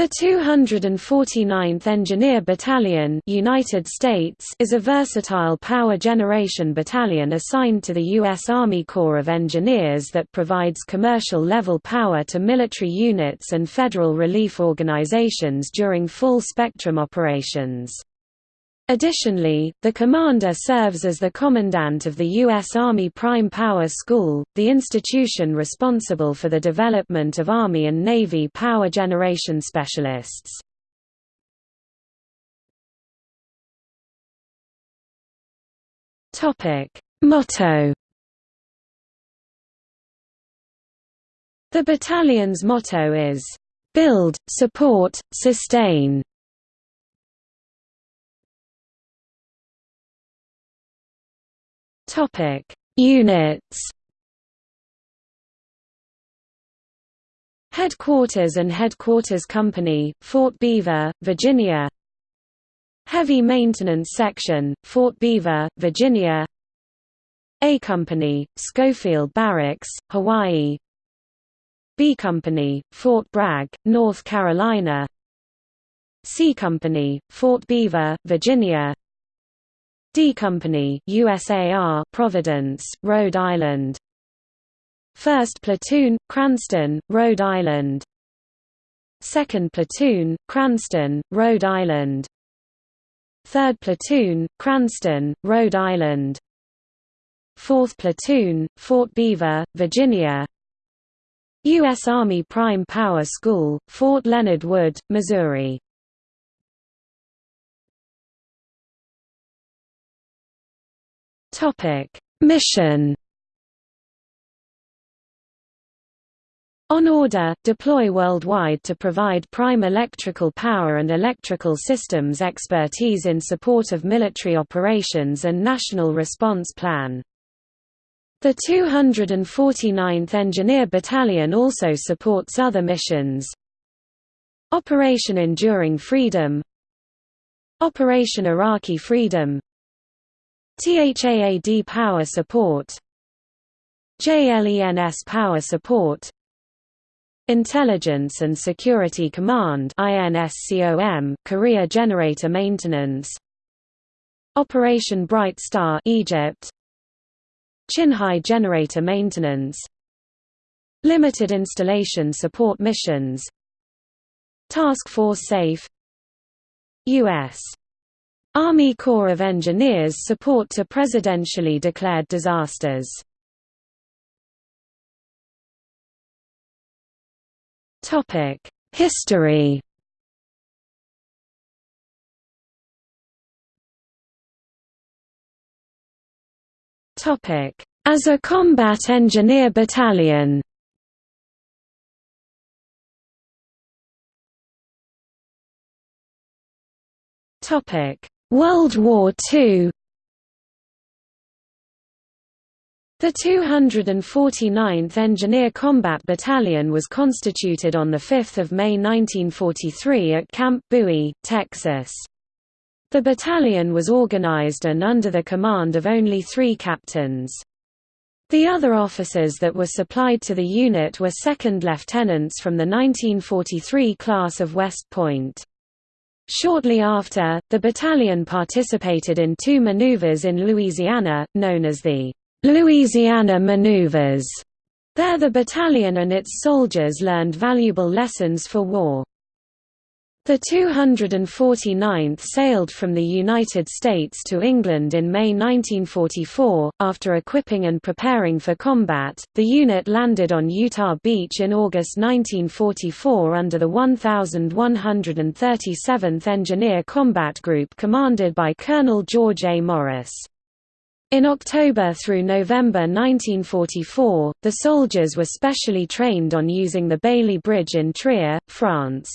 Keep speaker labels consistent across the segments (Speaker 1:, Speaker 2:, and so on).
Speaker 1: The 249th Engineer Battalion United States is a versatile power generation battalion assigned to the U.S. Army Corps of Engineers that provides commercial-level power to military units and federal relief organizations during full-spectrum operations. Additionally, the commander serves as the commandant of the U.S. Army Prime Power School, the institution responsible for the development of Army and Navy power generation specialists. Motto The battalion's motto is, "...build, support, sustain." Topic: Units. Headquarters and Headquarters Company, Fort Belvoir, Virginia. Heavy Maintenance Section, Fort Belvoir, Virginia. A Company, Schofield Barracks, Hawaii. B Company, Fort Bragg, North Carolina. C Company, Fort Belvoir, Virginia. D Company, USAR, Providence, Rhode Island. 1st Platoon, Cranston, Rhode Island. 2nd Platoon, Cranston, Rhode Island. 3rd Platoon, Cranston, Rhode Island. 4th Platoon, Fort Belvoir, Virginia. U.S. Army Prime Power School, Fort Leonard Wood, Missouri Topic: Mission. On order, deploy worldwide to provide prime electrical power and electrical systems expertise in support of military operations and national response plan. The 249th Engineer Battalion also supports other missions Operation Enduring Freedom Operation Iraqi Freedom THAAD power support. JLENS power support. Intelligence and Security Command INSCOM Korea Generator Maintenance. Operation Bright Star Egypt. Chinhae Generator Maintenance. Limited Installation Support Missions. Task Force SAFE. U.S. Army Corps of Engineers support to presidentially declared disasters. Topic: History Topic: As a combat engineer battalion Topic World War II The 249th Engineer Combat Battalion was constituted on 5 May 1943 at Camp Bowie, Texas. The battalion was organized and under the command of only three captains. The other officers that were supplied to the unit were second lieutenants from the 1943 class of West Point. Shortly after, the battalion participated in two maneuvers in Louisiana, known as the Louisiana Maneuvers. There the battalion and its soldiers learned valuable lessons for war. The 249th sailed from the United States to England in May 1944. After equipping and preparing for combat, the unit landed on Utah Beach in August 1944 under the 1137th Engineer Combat Group commanded by Colonel George A. Morris. In October through November 1944, the soldiers were specially trained on using the Bailey Bridge in Trier, France.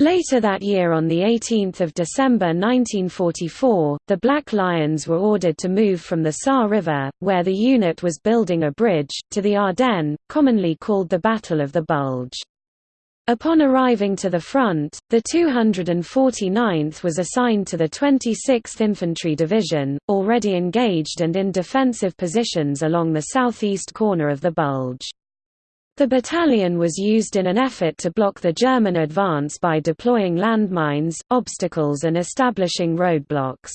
Speaker 1: Later that year on 18 December 1944, the Black Lions were ordered to move from the Saar River, where the unit was building a bridge, to the Ardennes, commonly called the Battle of the Bulge. Upon arriving to the front, the 249th was assigned to the 26th Infantry Division, already engaged and in defensive positions along the southeast corner of the Bulge. The battalion was used in an effort to block the German advance by deploying landmines, obstacles and establishing roadblocks.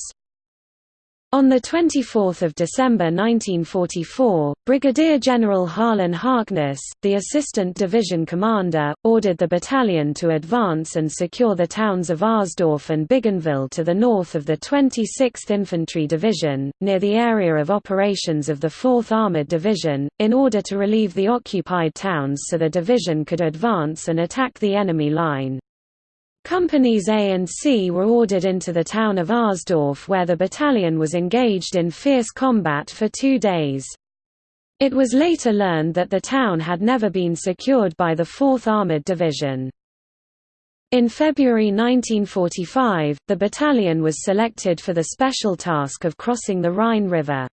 Speaker 1: On 24 December 1944, Brigadier General Harlan Hartness, the Assistant Division Commander, ordered the battalion to advance and secure the towns of Arsdorf and Bigonville to the north of the 26th Infantry Division, near the area of operations of the 4th Armored Division, in order to relieve the occupied towns so the division could advance and attack the enemy line. Companies A and C were ordered into the town of Arsdorf where the battalion was engaged in fierce combat for two days. It was later learned that the town had never been secured by the 4th Armoured Division. In February 1945, the battalion was selected for the special task of crossing the Rhine River.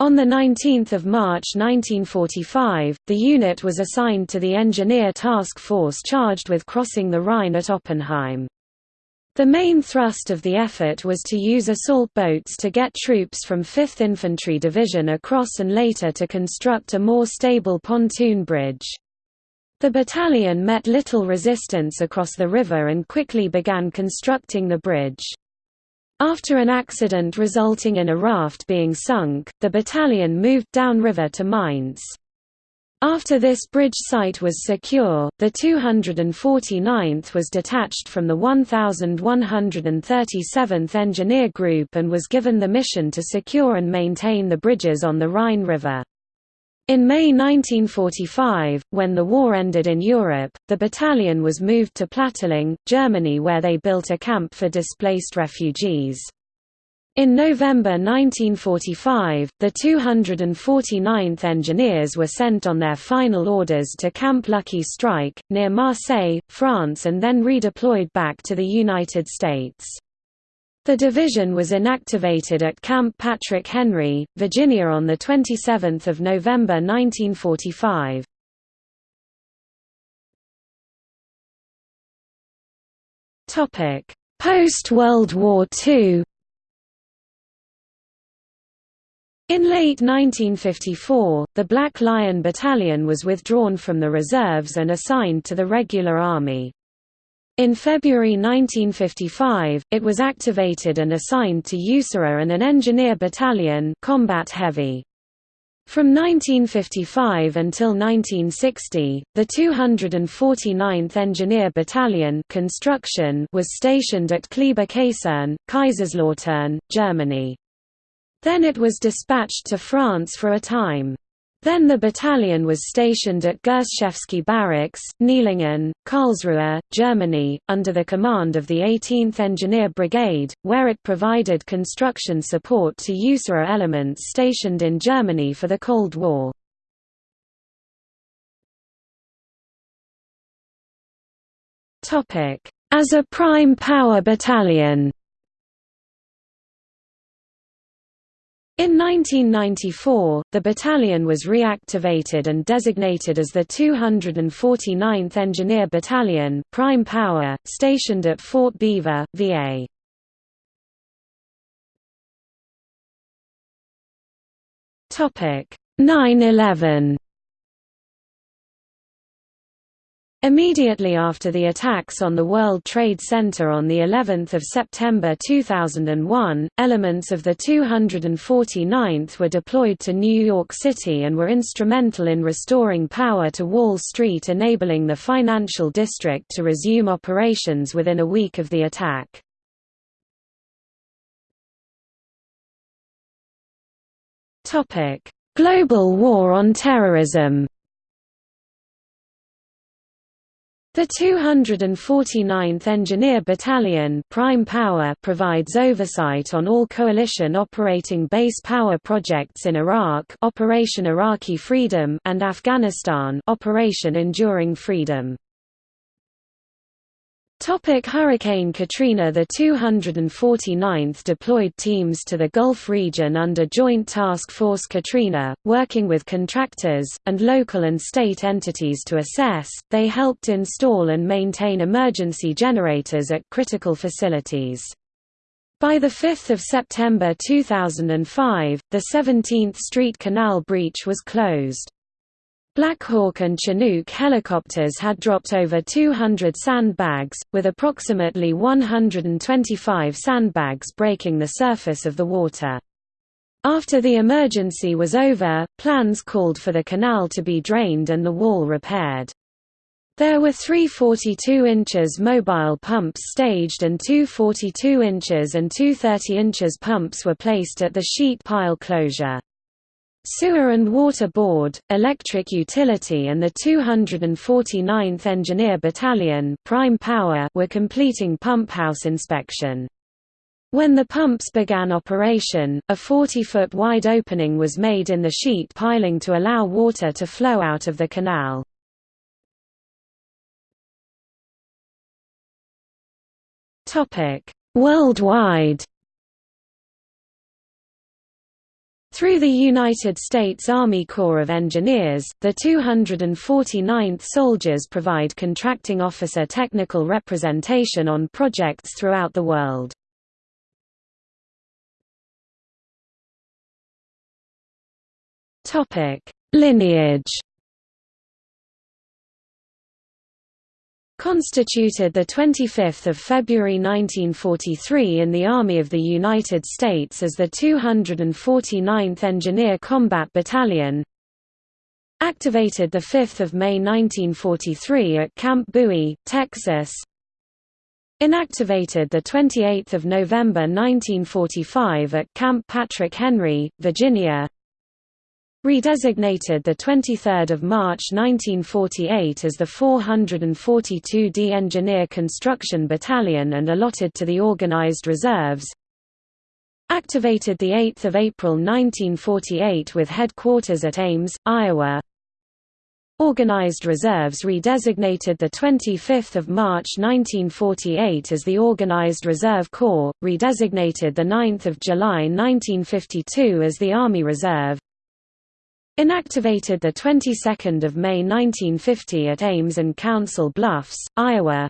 Speaker 1: On 19 March 1945, the unit was assigned to the Engineer Task Force charged with crossing the Rhine at Oppenheim. The main thrust of the effort was to use assault boats to get troops from 5th Infantry Division across and later to construct a more stable pontoon bridge. The battalion met little resistance across the river and quickly began constructing the bridge. After an accident resulting in a raft being sunk, the battalion moved downriver to Mainz. After this bridge site was secure, the 249th was detached from the 1137th Engineer Group and was given the mission to secure and maintain the bridges on the Rhine River. In May 1945, when the war ended in Europe, the battalion was moved to Plattling, Germany where they built a camp for displaced refugees. In November 1945, the 249th Engineers were sent on their final orders to Camp Lucky Strike, near Marseille, France and then redeployed back to the United States. The division was inactivated at Camp Patrick Henry, Virginia on 27 November 1945. Post-World War II In late 1954, the Black Lion Battalion was withdrawn from the reserves and assigned to the regular army. In February 1955, it was activated and assigned to USAREUR and an engineer battalion combat heavy. From 1955 until 1960, the 249th Engineer Battalion construction was stationed at Kleber Kaserne, Kaiserslautern, Germany. Then it was dispatched to France for a time. Then the battalion was stationed at Gerszewski Barracks, Knielingen, Karlsruhe, Germany, under the command of the 18th Engineer Brigade, where it provided construction support to USAREUR elements stationed in Germany for the Cold War. As a prime power battalion In 1994, the battalion was reactivated and designated as the 249th Engineer Battalion Prime Power, stationed at Fort Belvoir, VA. Topic 9/11 Immediately after the attacks on the World Trade Center on the 11th of September 2001, elements of the 249th were deployed to New York City and were instrumental in restoring power to Wall Street enabling the financial district to resume operations within a week of the attack. Global War on Terrorism The 249th Engineer Battalion Prime Power provides oversight on all coalition operating base power projects in Iraq Operation Iraqi Freedom and Afghanistan Operation Enduring Freedom. Topic Hurricane Katrina The 249th deployed teams to the Gulf region under Joint Task Force Katrina, working with contractors, and local and state entities to assess. They helped install and maintain emergency generators at critical facilities. By 5 September 2005, the 17th Street Canal breach was closed. Black Hawk and Chinook helicopters had dropped over 200 sandbags, with approximately 125 sandbags breaking the surface of the water. After the emergency was over, plans called for the canal to be drained and the wall repaired. There were three 42 inches mobile pumps staged and two 42 inches and two 30 inches pumps were placed at the sheet pile closure. Sewer and Water Board, Electric Utility and the 249th Engineer Battalion Prime Power were completing pump house inspection. When the pumps began operation, a 40-foot wide opening was made in the sheet piling to allow water to flow out of the canal. Worldwide Through the United States Army Corps of Engineers, the 249th Soldiers provide contracting officer technical representation on projects throughout the world. Lineage Constituted 25 February 1943 in the Army of the United States as the 249th Engineer Combat Battalion. Activated the 5 May 1943 at Camp Bowie, Texas. Inactivated 28 November 1945 at Camp Patrick Henry, Virginia Redesignated 23 March 1948 as the 442d Engineer Construction Battalion and allotted to the Organized Reserves Activated 8 April 1948 with headquarters at Ames, Iowa. Organized Reserves redesignated 25 March 1948 as the Organized Reserve Corps, redesignated 9 July 1952 as the Army Reserve Inactivated the 22nd of May 1950 at Ames and Council Bluffs, Iowa.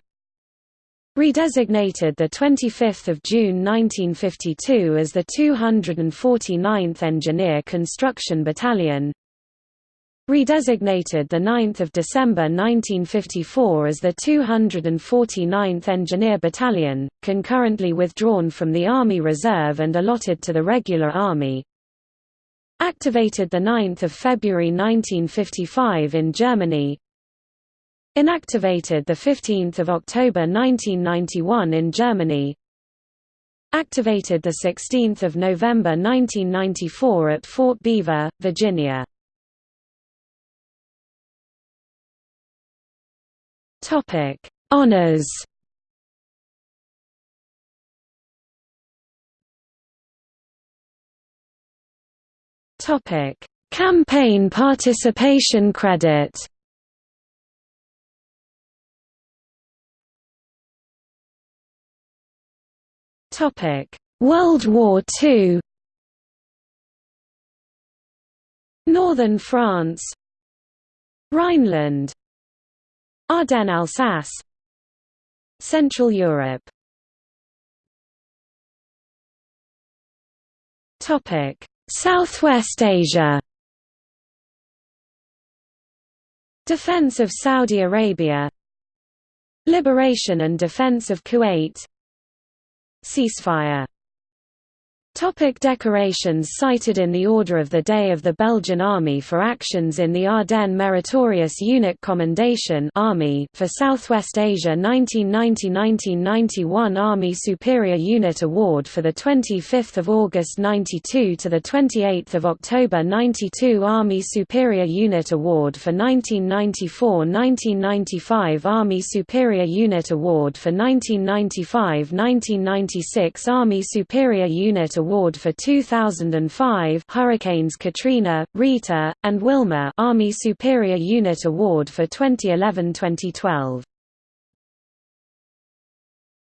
Speaker 1: Redesignated the 25th of June 1952 as the 249th Engineer Construction Battalion. Redesignated the 9th of December 1954 as the 249th Engineer Battalion, concurrently withdrawn from the Army Reserve and allotted to the regular Army. Activated 9 February 1955 in Germany Inactivated 15 October 1991 in Germany Activated 16 November 1994 at Fort Belvoir, Virginia. Honors Topic: Campaign participation credit. Topic: World War II. Northern France, Rhineland, Ardennes-Alsace, Central Europe. Topic: Southwest Asia. Defense of Saudi Arabia. Liberation and defense of Kuwait. Ceasefire Topic decorations Cited in the Order of the Day of the Belgian Army for actions in the Ardennes Meritorious Unit Commendation Army for Southwest Asia 1990–1991 Army Superior Unit Award for 25 August 92 to 28 October 92 Army Superior Unit Award for 1994–1995 Army Superior Unit Award for 1995–1996 Army Superior Unit Award for 2005 Hurricanes Katrina, Rita, and Wilma Army Superior Unit Award for 2011-2012